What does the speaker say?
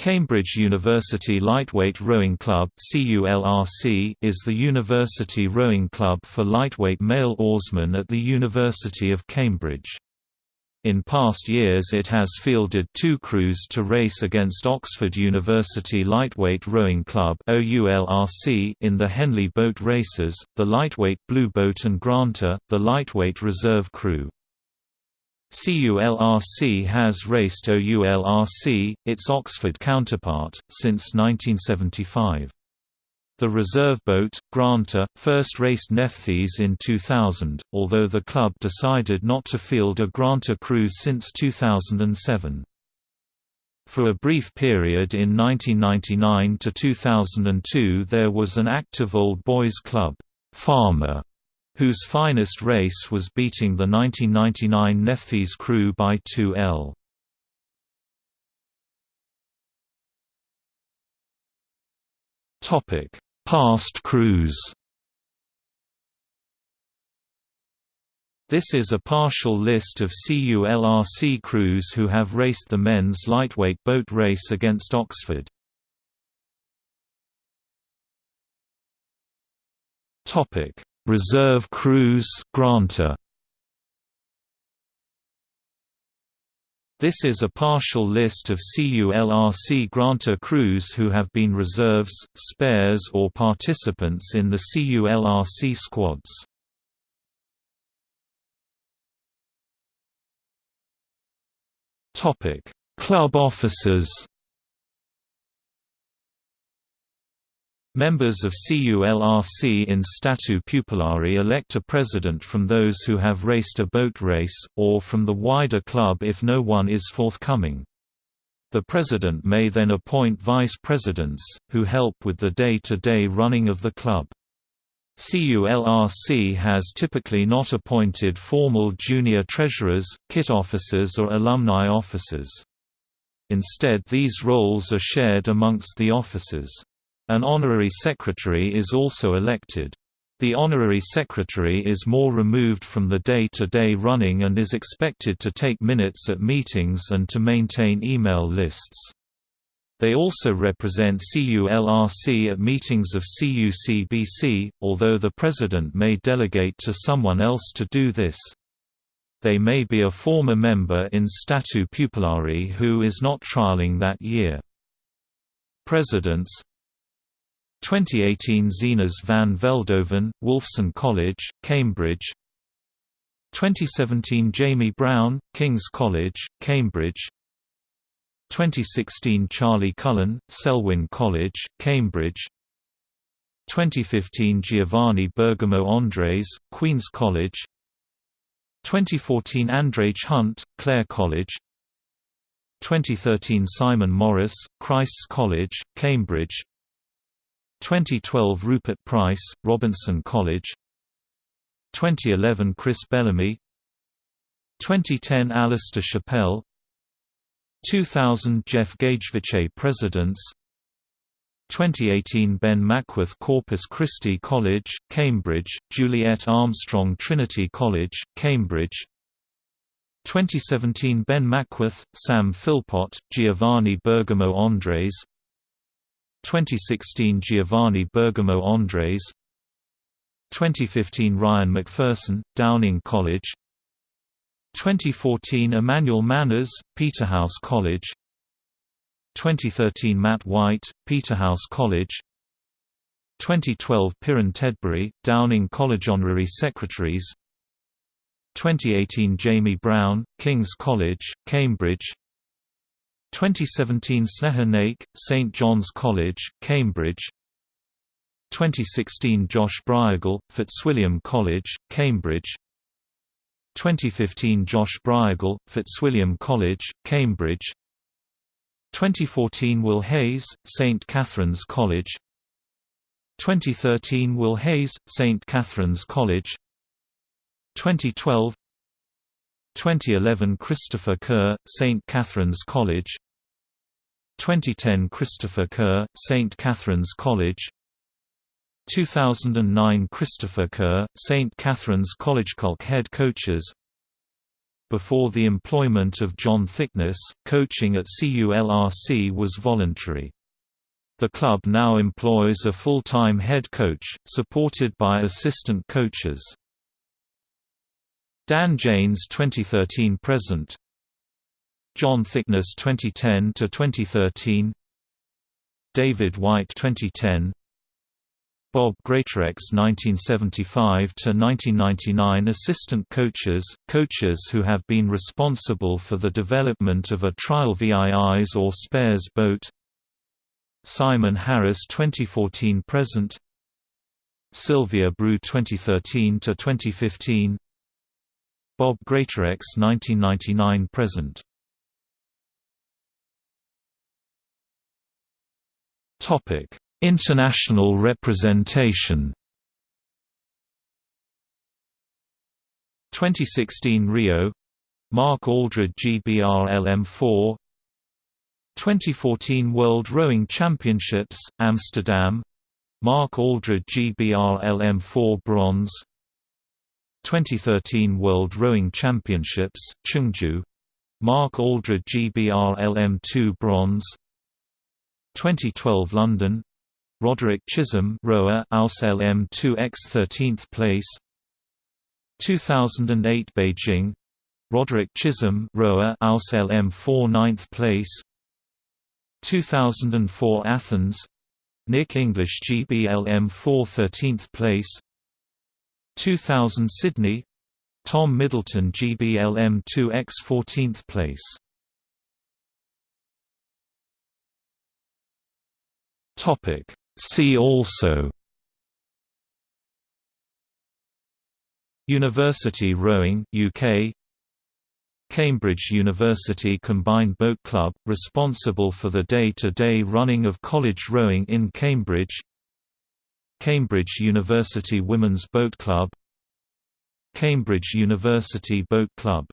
Cambridge University Lightweight Rowing Club is the university rowing club for lightweight male oarsmen at the University of Cambridge. In past years it has fielded two crews to race against Oxford University Lightweight Rowing Club in the Henley boat races, the lightweight Blue Boat and Granta, the lightweight reserve crew. CULRC has raced OULRC, its Oxford counterpart, since 1975. The reserve boat, Granta, first raced Nephthys in 2000, although the club decided not to field a Granta crews since 2007. For a brief period in 1999 to 2002 there was an active old boys club, Farmer, whose finest race was beating the 1999 Nephthys crew by 2L. Topic: Past crews. This is a partial list of CULRC crews who have raced the men's lightweight boat race against Oxford. Topic: Reserve Crews Granta. This is a partial list of CULRC Granta crews who have been reserves, spares or participants in the CULRC squads. Club officers Members of CULRC in statu pupillari elect a president from those who have raced a boat race, or from the wider club if no one is forthcoming. The president may then appoint vice presidents, who help with the day-to-day -day running of the club. CULRC has typically not appointed formal junior treasurers, kit officers or alumni officers. Instead these roles are shared amongst the officers. An honorary secretary is also elected. The honorary secretary is more removed from the day-to-day -day running and is expected to take minutes at meetings and to maintain email lists. They also represent CULRC at meetings of CUCBC, although the president may delegate to someone else to do this. They may be a former member in statu pupillari who is not trialing that year. Presidents 2018 Zenas van Veldhoven, Wolfson College, Cambridge. 2017 Jamie Brown, King's College, Cambridge. 2016 Charlie Cullen, Selwyn College, Cambridge. 2015 Giovanni Bergamo Andres, Queen's College. 2014 Andrej Hunt, Clare College. 2013 Simon Morris, Christ's College, Cambridge 2012 Rupert Price, Robinson College. 2011 Chris Bellamy. 2010 Alistair Chappell. 2000 Jeff Gagevich Presidents 2018 Ben Mackworth Corpus Christi College, Cambridge, Juliet Armstrong Trinity College, Cambridge. 2017 Ben Mackworth, Sam Philpott, Giovanni Bergamo Andres 2016 Giovanni Bergamo Andres 2015 Ryan McPherson, Downing College 2014 Emmanuel Manners, Peterhouse College 2013 Matt White, Peterhouse College 2012 Piran Tedbury, Downing College Honorary Secretaries 2018 Jamie Brown, King's College, Cambridge 2017 Sneha Naik, St John's College, Cambridge. 2016 Josh Bryagle, Fitzwilliam College, Cambridge. 2015 Josh Bryagle, Fitzwilliam College, Cambridge. 2014 Will Hayes, St Catherine's College. 2013 Will Hayes, St Catherine's College. 2012 2011 Christopher Kerr, St. Catherine's College 2010 Christopher Kerr, St. Catherine's College 2009 Christopher Kerr, St. Catherine's College College head coaches Before the employment of John Thickness, coaching at CULRC was voluntary. The club now employs a full-time head coach, supported by assistant coaches. Dan Janes 2013 present John Thickness 2010 to 2013 David White 2010 Bob Greatorex 1975 to 1999 assistant coaches coaches who have been responsible for the development of a trial VIIs or spares boat. Simon Harris 2014 present. Sylvia Brew 2013 to 2015 Bob Greatorex 1999 present Topic: International representation. 2016 Rio. Mark Aldred GBR LM4 2014 World Rowing Championships Amsterdam. Mark Aldred GBR LM4 bronze. 2013 World Rowing Championships Chungju Mark Aldred GBR LM2 bronze 2012 London. Roderick Chisholm rower Aus LM2X 13th place. 2008 Beijing. Roderick Chisholm rower Aus LM4 9th place. 2004 Athens. Nick English GBLM4 13th place. 2000 Sydney. Tom Middleton GBLM2X 14th place Topic. See also University rowing UK Cambridge University Combined Boat Club, responsible for the day-to-day -day running of college rowing in Cambridge. Cambridge University Women's Boat Club. Cambridge University Boat Club